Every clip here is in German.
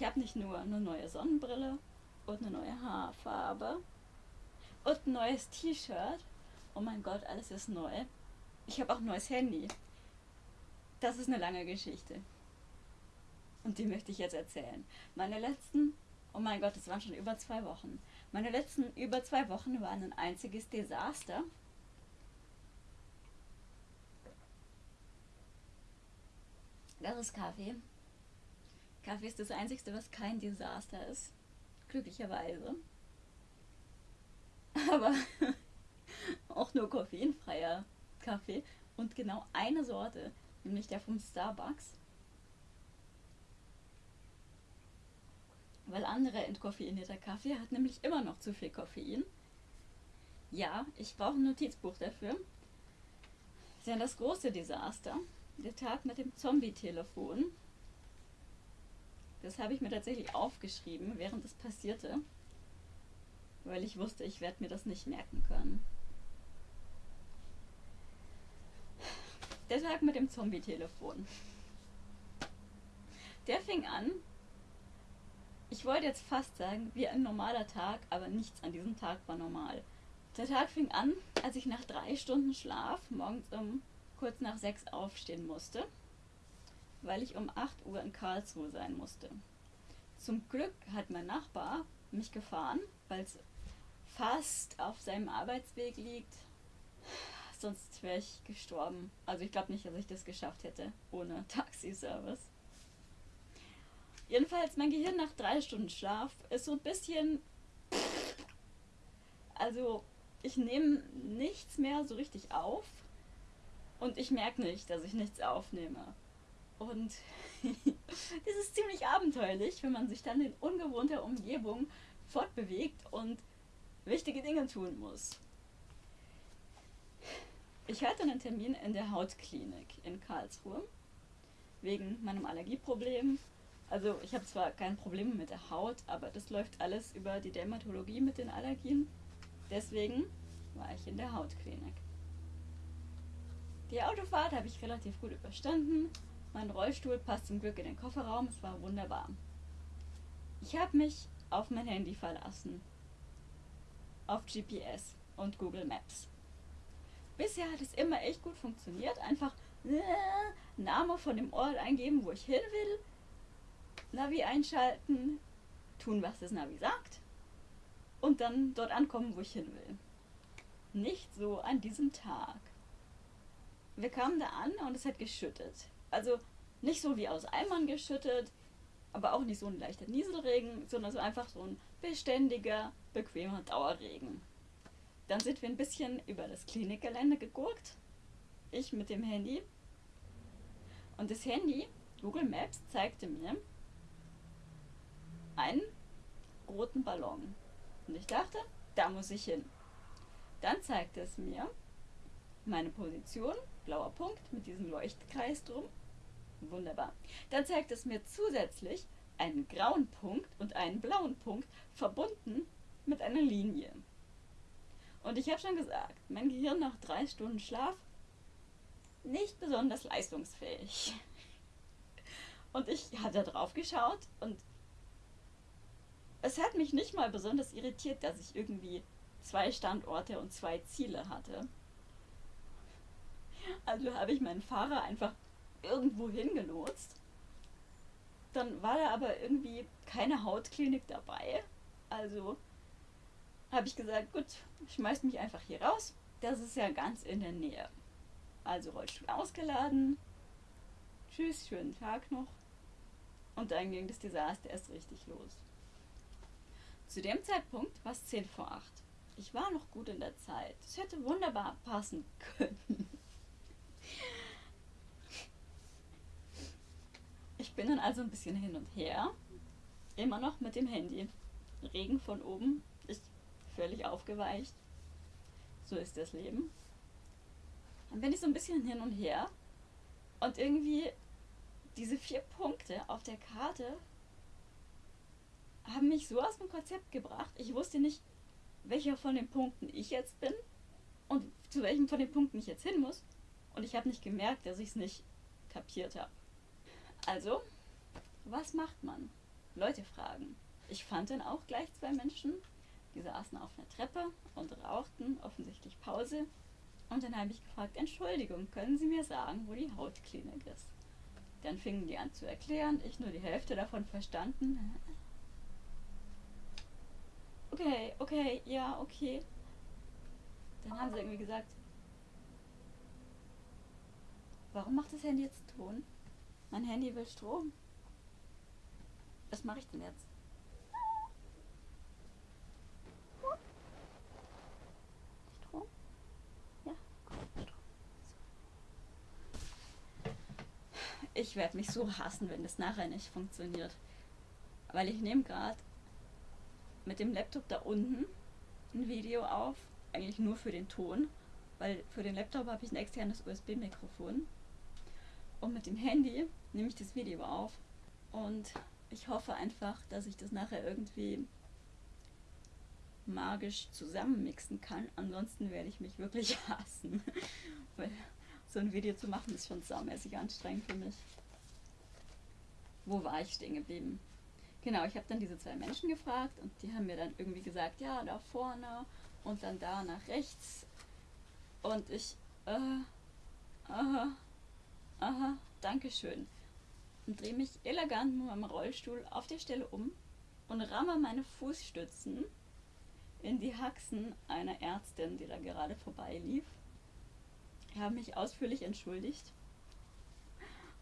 Ich habe nicht nur eine neue Sonnenbrille und eine neue Haarfarbe und ein neues T-Shirt. Oh mein Gott, alles ist neu. Ich habe auch ein neues Handy. Das ist eine lange Geschichte. Und die möchte ich jetzt erzählen. Meine letzten, oh mein Gott, es waren schon über zwei Wochen. Meine letzten über zwei Wochen waren ein einziges Desaster. Das ist Kaffee. Kaffee ist das Einzige, was kein Desaster ist. Glücklicherweise. Aber auch nur koffeinfreier Kaffee und genau eine Sorte, nämlich der vom Starbucks. Weil andere entkoffeinierter Kaffee hat nämlich immer noch zu viel Koffein. Ja, ich brauche ein Notizbuch dafür. Denn das große Desaster, der Tag mit dem Zombie-Telefon, das habe ich mir tatsächlich aufgeschrieben, während es passierte, weil ich wusste, ich werde mir das nicht merken können. Der Tag mit dem Zombie-Telefon. Der fing an, ich wollte jetzt fast sagen, wie ein normaler Tag, aber nichts an diesem Tag war normal. Der Tag fing an, als ich nach drei Stunden Schlaf morgens um kurz nach sechs aufstehen musste, weil ich um 8 Uhr in Karlsruhe sein musste. Zum Glück hat mein Nachbar mich gefahren, weil es fast auf seinem Arbeitsweg liegt sonst wäre ich gestorben. Also ich glaube nicht, dass ich das geschafft hätte ohne Taxiservice. Jedenfalls, mein Gehirn nach drei Stunden Schlaf ist so ein bisschen... Also ich nehme nichts mehr so richtig auf und ich merke nicht, dass ich nichts aufnehme. Und das ist ziemlich abenteuerlich, wenn man sich dann in ungewohnter Umgebung fortbewegt und wichtige Dinge tun muss. Ich hatte einen Termin in der Hautklinik in Karlsruhe wegen meinem Allergieproblem. Also ich habe zwar kein Problem mit der Haut, aber das läuft alles über die Dermatologie mit den Allergien. Deswegen war ich in der Hautklinik. Die Autofahrt habe ich relativ gut überstanden. Mein Rollstuhl passt zum Glück in den Kofferraum. Es war wunderbar. Ich habe mich auf mein Handy verlassen. Auf GPS und Google Maps. Bisher hat es immer echt gut funktioniert. Einfach äh, Name von dem Ort eingeben, wo ich hin will. Navi einschalten, tun, was das Navi sagt. Und dann dort ankommen, wo ich hin will. Nicht so an diesem Tag. Wir kamen da an und es hat geschüttet. Also nicht so wie aus Eimern geschüttet, aber auch nicht so ein leichter Nieselregen, sondern so einfach so ein beständiger, bequemer Dauerregen. Dann sind wir ein bisschen über das Klinikgelände gegurkt. Ich mit dem Handy. Und das Handy, Google Maps, zeigte mir einen roten Ballon. Und ich dachte, da muss ich hin. Dann zeigte es mir meine Position, blauer Punkt mit diesem Leuchtkreis drum. Wunderbar. Dann zeigt es mir zusätzlich einen grauen Punkt und einen blauen Punkt verbunden mit einer Linie. Und ich habe schon gesagt, mein Gehirn nach drei Stunden Schlaf nicht besonders leistungsfähig. Und ich hatte drauf geschaut und es hat mich nicht mal besonders irritiert, dass ich irgendwie zwei Standorte und zwei Ziele hatte. Also habe ich meinen Fahrer einfach irgendwo hingelotst. Dann war da aber irgendwie keine Hautklinik dabei. Also habe ich gesagt, gut, schmeißt mich einfach hier raus. Das ist ja ganz in der Nähe. Also Rollstuhl ausgeladen. Tschüss, schönen Tag noch. Und dann ging das Desaster erst richtig los. Zu dem Zeitpunkt war es 10 vor 8. Ich war noch gut in der Zeit. Es hätte wunderbar passen können. Ich bin dann also ein bisschen hin und her. Immer noch mit dem Handy. Regen von oben. Ich völlig aufgeweicht. So ist das Leben. Dann bin ich so ein bisschen hin und her und irgendwie diese vier Punkte auf der Karte haben mich so aus dem Konzept gebracht. Ich wusste nicht, welcher von den Punkten ich jetzt bin und zu welchem von den Punkten ich jetzt hin muss. Und ich habe nicht gemerkt, dass ich es nicht kapiert habe. Also, was macht man? Leute fragen. Ich fand dann auch gleich zwei Menschen, die saßen auf einer Treppe und rauchten, offensichtlich Pause. Und dann habe ich gefragt, Entschuldigung, können Sie mir sagen, wo die Hautklinik ist? Dann fingen die an zu erklären, ich nur die Hälfte davon verstanden. Okay, okay, ja, okay. Dann haben sie irgendwie gesagt, warum macht das Handy jetzt Ton? Mein Handy will Strom. Was mache ich denn jetzt? Strom? Ja, Strom. Ich werde mich so hassen, wenn das nachher nicht funktioniert. Weil ich nehme gerade mit dem Laptop da unten ein Video auf, eigentlich nur für den Ton, weil für den Laptop habe ich ein externes USB-Mikrofon. Und mit dem Handy nehme ich das Video auf und ich hoffe einfach, dass ich das nachher irgendwie magisch zusammenmixen kann. Ansonsten werde ich mich wirklich hassen. Weil so ein Video zu machen ist schon saumäßig anstrengend für mich. Wo war ich stehen geblieben? Genau, ich habe dann diese zwei Menschen gefragt und die haben mir dann irgendwie gesagt, ja, da vorne und dann da nach rechts. Und ich, äh, aha, aha, Dankeschön. Und drehe mich elegant mit meinem Rollstuhl auf der Stelle um und ramme meine Fußstützen in die Haxen einer Ärztin, die da gerade vorbeilief. Ich habe mich ausführlich entschuldigt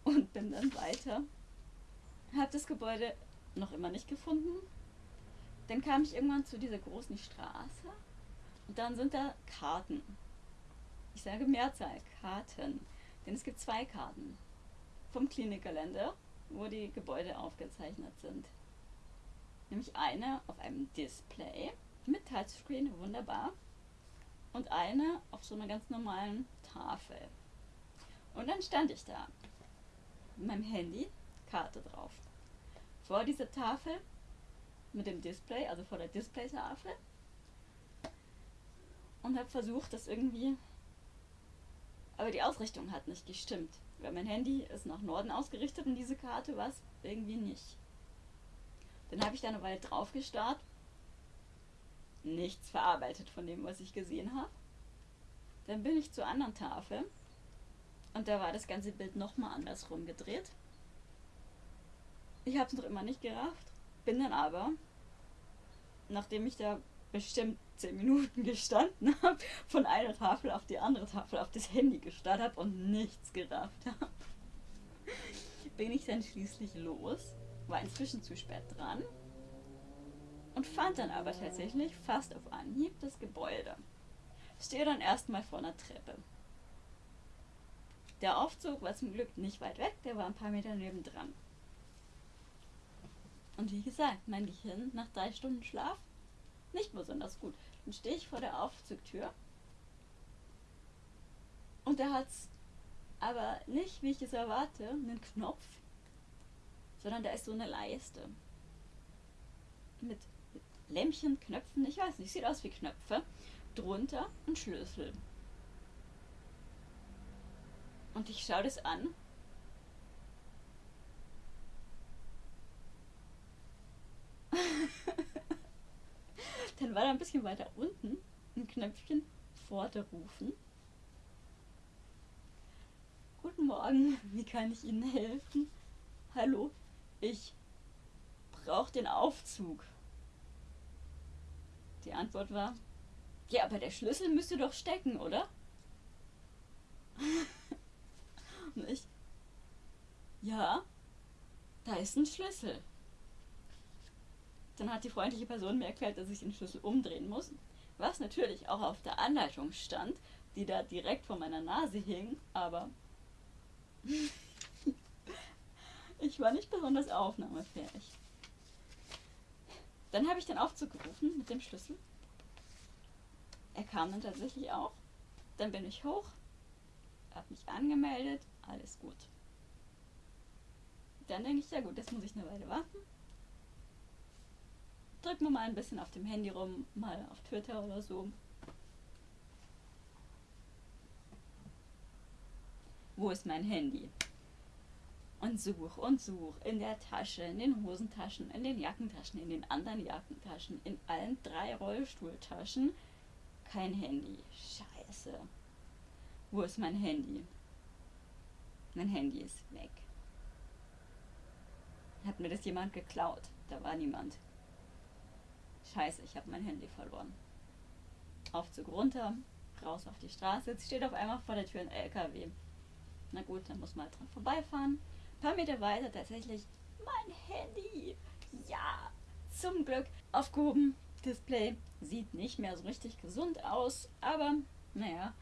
und bin dann weiter. Habe das Gebäude noch immer nicht gefunden. Dann kam ich irgendwann zu dieser großen Straße und dann sind da Karten. Ich sage Mehrzahl, Karten. Denn es gibt zwei Karten vom Klinikgelände, wo die Gebäude aufgezeichnet sind. Nämlich eine auf einem Display mit Touchscreen, wunderbar. Und eine auf so einer ganz normalen Tafel. Und dann stand ich da mit meinem Handy, Karte drauf vor dieser Tafel mit dem Display, also vor der Displaytafel. Und habe versucht, das irgendwie. Aber die Ausrichtung hat nicht gestimmt. Weil mein Handy ist nach Norden ausgerichtet und diese Karte war es irgendwie nicht. Dann habe ich da eine Weile drauf gestarrt. Nichts verarbeitet von dem, was ich gesehen habe. Dann bin ich zur anderen Tafel. Und da war das ganze Bild nochmal andersrum gedreht. Ich habe es noch immer nicht gerafft. Bin dann aber, nachdem ich da bestimmt 10 Minuten gestanden habe, von einer Tafel auf die andere Tafel auf das Handy gestarrt habe und nichts gerafft habe, bin ich dann schließlich los, war inzwischen zu spät dran und fand dann aber tatsächlich fast auf Anhieb das Gebäude. Stehe dann erstmal vor einer Treppe. Der Aufzug war zum Glück nicht weit weg, der war ein paar Meter nebendran. Und wie gesagt, mein Gehirn nach drei Stunden Schlaf nicht besonders gut. Dann stehe ich vor der Aufzugtür und da hat aber nicht, wie ich es erwarte, einen Knopf, sondern da ist so eine Leiste mit Lämpchen, Knöpfen, ich weiß nicht, sieht aus wie Knöpfe, drunter ein Schlüssel. Und ich schaue das an Dann war da ein bisschen weiter unten ein Knöpfchen rufen. Guten Morgen, wie kann ich Ihnen helfen? Hallo, ich brauche den Aufzug. Die Antwort war, ja, aber der Schlüssel müsste doch stecken, oder? Und ich, ja, da ist ein Schlüssel. Dann hat die freundliche Person mir erklärt, dass ich den Schlüssel umdrehen muss, was natürlich auch auf der Anleitung stand, die da direkt vor meiner Nase hing, aber ich war nicht besonders aufnahmefähig. Dann habe ich den Aufzug gerufen mit dem Schlüssel. Er kam dann tatsächlich auch. Dann bin ich hoch, habe mich angemeldet, alles gut. Dann denke ich, ja gut, jetzt muss ich eine Weile warten drück mir mal ein bisschen auf dem Handy rum, mal auf Twitter oder so. Wo ist mein Handy? und such und such in der Tasche, in den Hosentaschen, in den Jackentaschen, in den anderen Jackentaschen, in allen drei Rollstuhltaschen. Kein Handy. Scheiße. Wo ist mein Handy? Mein Handy ist weg. Hat mir das jemand geklaut? Da war niemand. Scheiße, ich habe mein Handy verloren. Aufzug runter, raus auf die Straße. Jetzt steht auf einmal vor der Tür ein LKW. Na gut, dann muss man dran vorbeifahren. Ein paar Meter weiter tatsächlich mein Handy. Ja, zum Glück aufgehoben. Display sieht nicht mehr so richtig gesund aus, aber naja,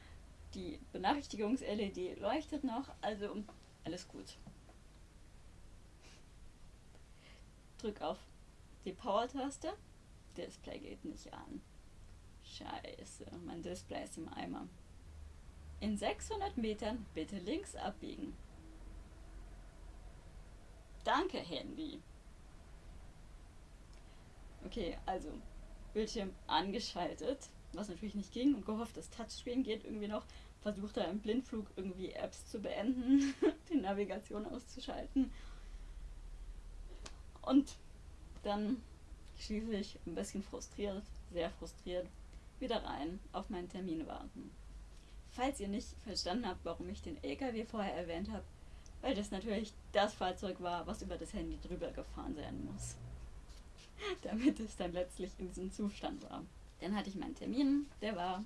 die Benachrichtigungs-LED leuchtet noch, also alles gut. Drück auf die Power-Taste. Display geht nicht an. Scheiße, mein Display ist im Eimer. In 600 Metern bitte links abbiegen. Danke, Handy. Okay, also Bildschirm angeschaltet, was natürlich nicht ging und gehofft, das Touchscreen geht irgendwie noch. Versucht er im Blindflug irgendwie Apps zu beenden, die Navigation auszuschalten. Und dann schließlich ein bisschen frustriert, sehr frustriert, wieder rein auf meinen Termin warten. Falls ihr nicht verstanden habt, warum ich den LKW vorher erwähnt habe, weil das natürlich das Fahrzeug war, was über das Handy drüber gefahren sein muss. Damit es dann letztlich in diesem Zustand war. Dann hatte ich meinen Termin, der war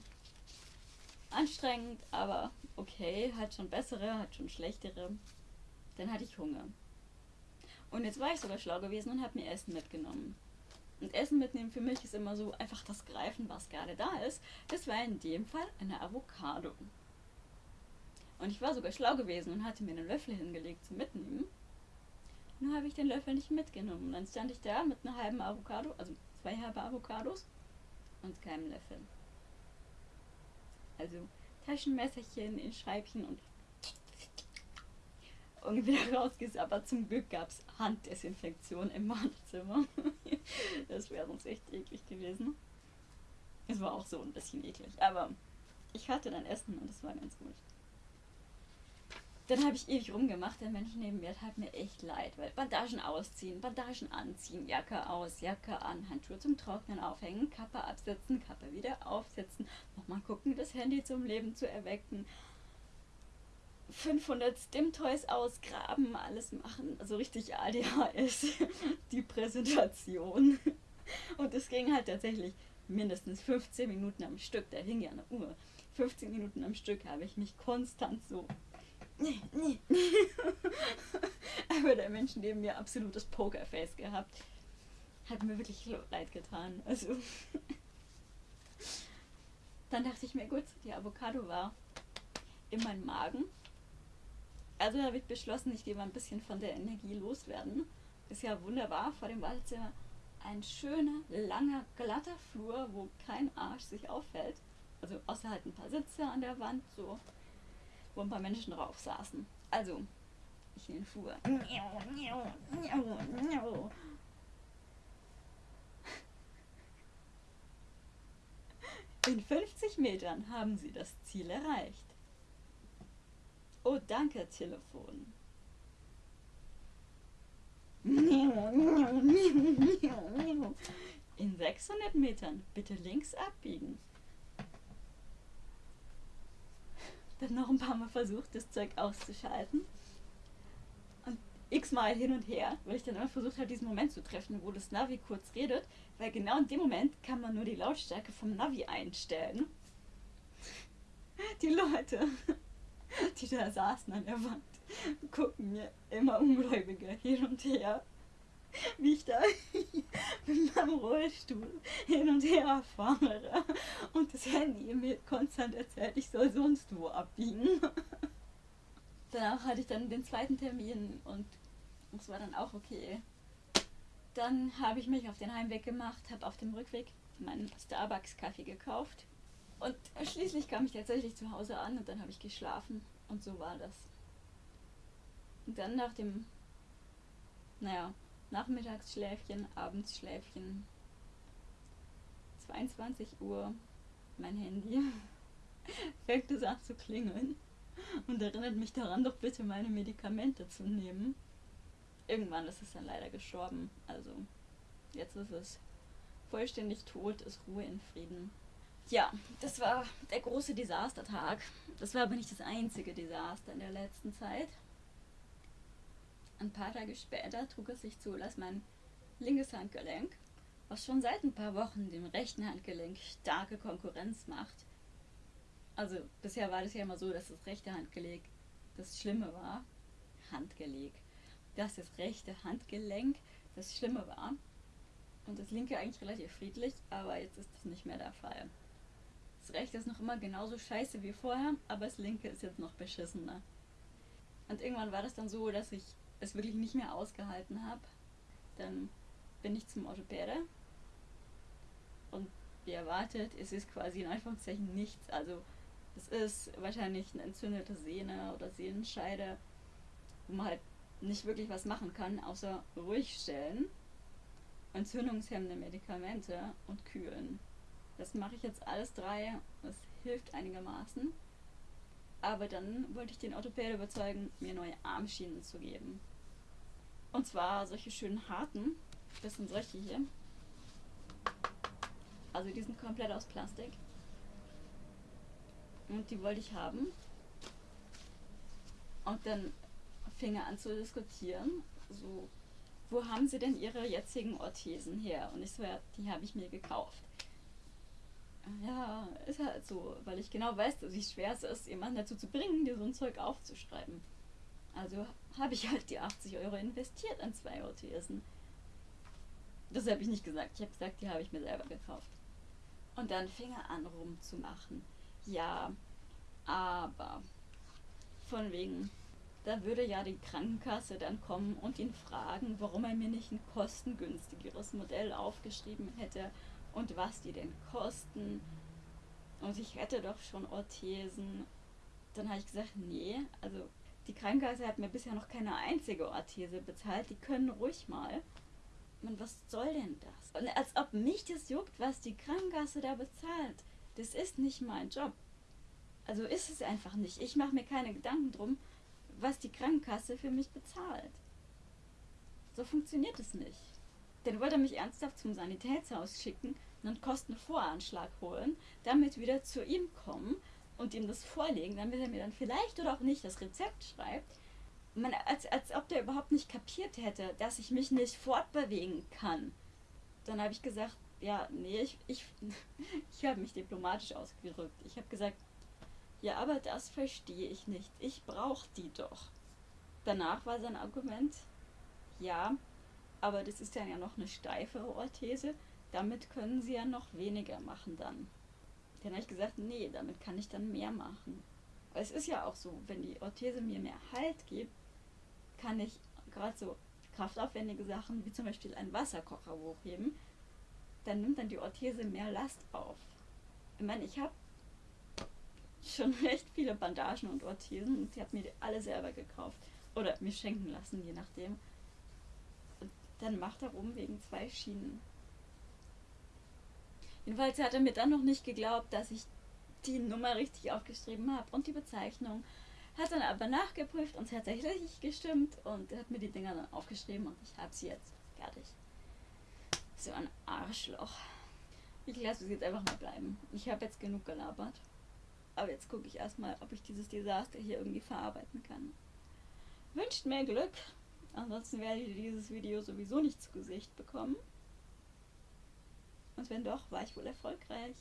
anstrengend, aber okay, hat schon bessere, hat schon schlechtere. Dann hatte ich Hunger. Und jetzt war ich sogar schlau gewesen und habe mir Essen mitgenommen. Und Essen mitnehmen für mich ist immer so einfach das Greifen, was gerade da ist. Das war in dem Fall eine Avocado. Und ich war sogar schlau gewesen und hatte mir einen Löffel hingelegt zum Mitnehmen. Nur habe ich den Löffel nicht mitgenommen. Und dann stand ich da mit einer halben Avocado, also zwei halbe Avocados und keinem Löffel. Also Taschenmesserchen in Schreibchen und und wieder rausgesabbert. Zum Glück gab es Handdesinfektion im Badezimmer. das wäre sonst echt eklig gewesen. Es war auch so ein bisschen eklig, aber ich hatte dann Essen und es war ganz gut. Dann habe ich ewig rumgemacht, der Mensch neben mir tat mir echt leid, weil Bandagen ausziehen, Bandagen anziehen, Jacke aus, Jacke an, Handschuhe zum Trocknen aufhängen, Kappe absetzen, Kappe wieder aufsetzen, nochmal gucken, das Handy zum Leben zu erwecken, 500 Stim-Toys ausgraben, alles machen, also richtig ADHS, die Präsentation. Und es ging halt tatsächlich mindestens 15 Minuten am Stück, da hing ja eine Uhr. 15 Minuten am Stück habe ich mich konstant so. Aber der Mensch neben mir absolutes Pokerface gehabt. Hat mir wirklich leid getan. Also. Dann dachte ich mir, gut, die Avocado war in meinem Magen also habe ich beschlossen, ich gehe mal ein bisschen von der Energie loswerden. Ist ja wunderbar vor dem Badezimmer. Ein schöner, langer, glatter Flur, wo kein Arsch sich auffällt. Also außer halt ein paar Sitze an der Wand, so, wo ein paar Menschen drauf saßen. Also, ich in den Flur. In 50 Metern haben sie das Ziel erreicht. Oh, danke, Telefon. In 600 Metern bitte links abbiegen. Dann noch ein paar Mal versucht, das Zeug auszuschalten. Und x-mal hin und her, weil ich dann immer versucht habe, diesen Moment zu treffen, wo das Navi kurz redet, weil genau in dem Moment kann man nur die Lautstärke vom Navi einstellen. Die Leute die da saßen an der Wand, gucken mir immer ungläubiger hin und her, wie ich da mit meinem Rollstuhl hin und her fahre und das Handy mir konstant erzählt, ich soll sonst wo abbiegen. Danach hatte ich dann den zweiten Termin und es war dann auch okay. Dann habe ich mich auf den Heimweg gemacht, habe auf dem Rückweg meinen Starbucks-Kaffee gekauft und schließlich kam ich tatsächlich zu Hause an und dann habe ich geschlafen. Und so war das. Und dann nach dem, naja, Nachmittagsschläfchen, Abendsschläfchen, 22 Uhr, mein Handy, fängt es an zu klingeln. und erinnert mich daran, doch bitte meine Medikamente zu nehmen. Irgendwann ist es dann leider gestorben. Also jetzt ist es vollständig tot, ist Ruhe in Frieden. Ja, das war der große Desastertag. Das war aber nicht das einzige Desaster in der letzten Zeit. Ein paar Tage später trug es sich zu, dass mein linkes Handgelenk, was schon seit ein paar Wochen dem rechten Handgelenk starke Konkurrenz macht, also bisher war das ja immer so, dass das rechte Handgelenk das Schlimme war. Handgelenk. Dass das rechte Handgelenk das Schlimme war. Und das linke eigentlich relativ friedlich, aber jetzt ist das nicht mehr der Fall. Das rechte ist noch immer genauso scheiße wie vorher, aber das linke ist jetzt noch beschissener. Und irgendwann war das dann so, dass ich es wirklich nicht mehr ausgehalten habe. Dann bin ich zum Orthopäde. Und wie erwartet, es ist quasi in Anführungszeichen nichts. Also es ist wahrscheinlich eine entzündete Sehne oder Sehnenscheide, wo man halt nicht wirklich was machen kann, außer ruhig stellen, entzündungshemmende Medikamente und kühlen. Das mache ich jetzt alles drei. Das hilft einigermaßen. Aber dann wollte ich den Orthopäde überzeugen, mir neue Armschienen zu geben. Und zwar solche schönen harten. Das sind solche hier. Also die sind komplett aus Plastik. Und die wollte ich haben. Und dann fing er an zu diskutieren. So, wo haben Sie denn Ihre jetzigen Orthesen her? Und ich so, ja, die habe ich mir gekauft. Ja, ist halt so, weil ich genau weiß, wie schwer es ist, jemanden dazu zu bringen, dir so ein Zeug aufzuschreiben. Also habe ich halt die 80 Euro investiert an zwei Orthesen. Das habe ich nicht gesagt. Ich habe gesagt, die habe ich mir selber gekauft. Und dann fing er an rumzumachen. Ja, aber von wegen, da würde ja die Krankenkasse dann kommen und ihn fragen, warum er mir nicht ein kostengünstigeres Modell aufgeschrieben hätte und was die denn kosten. Und ich hätte doch schon Orthesen. Dann habe ich gesagt, nee, also die Krankenkasse hat mir bisher noch keine einzige Orthese bezahlt. Die können ruhig mal. Man, was soll denn das? Und als ob mich das juckt, was die Krankenkasse da bezahlt. Das ist nicht mein Job. Also ist es einfach nicht. Ich mache mir keine Gedanken drum, was die Krankenkasse für mich bezahlt. So funktioniert es nicht. Dann wollte er mich ernsthaft zum Sanitätshaus schicken und einen Kostenvoranschlag holen, damit wieder zu ihm kommen und ihm das vorlegen, damit er mir dann vielleicht oder auch nicht das Rezept schreibt. Man, als, als ob der überhaupt nicht kapiert hätte, dass ich mich nicht fortbewegen kann. Dann habe ich gesagt, ja, nee, ich, ich, ich habe mich diplomatisch ausgedrückt. Ich habe gesagt, ja, aber das verstehe ich nicht. Ich brauche die doch. Danach war sein Argument, ja, aber das ist dann ja noch eine steifere Orthese. Damit können sie ja noch weniger machen dann. Dann habe ich gesagt, nee, damit kann ich dann mehr machen. Aber es ist ja auch so, wenn die Orthese mir mehr Halt gibt, kann ich gerade so kraftaufwendige Sachen, wie zum Beispiel einen Wasserkocher hochheben, dann nimmt dann die Orthese mehr Last auf. Ich meine, ich habe schon recht viele Bandagen und Orthesen und sie hat mir die alle selber gekauft. Oder mir schenken lassen, je nachdem. Dann macht er rum wegen zwei Schienen. Jedenfalls hat er mir dann noch nicht geglaubt, dass ich die Nummer richtig aufgeschrieben habe und die Bezeichnung. Hat dann aber nachgeprüft und tatsächlich gestimmt und hat mir die Dinger dann aufgeschrieben und ich habe sie jetzt fertig. So ein Arschloch. Ich lasse es jetzt einfach mal bleiben. Ich habe jetzt genug gelabert. Aber jetzt gucke ich erstmal, ob ich dieses Desaster hier irgendwie verarbeiten kann. Wünscht mir Glück. Ansonsten werdet ihr dieses Video sowieso nicht zu Gesicht bekommen. Und wenn doch, war ich wohl erfolgreich.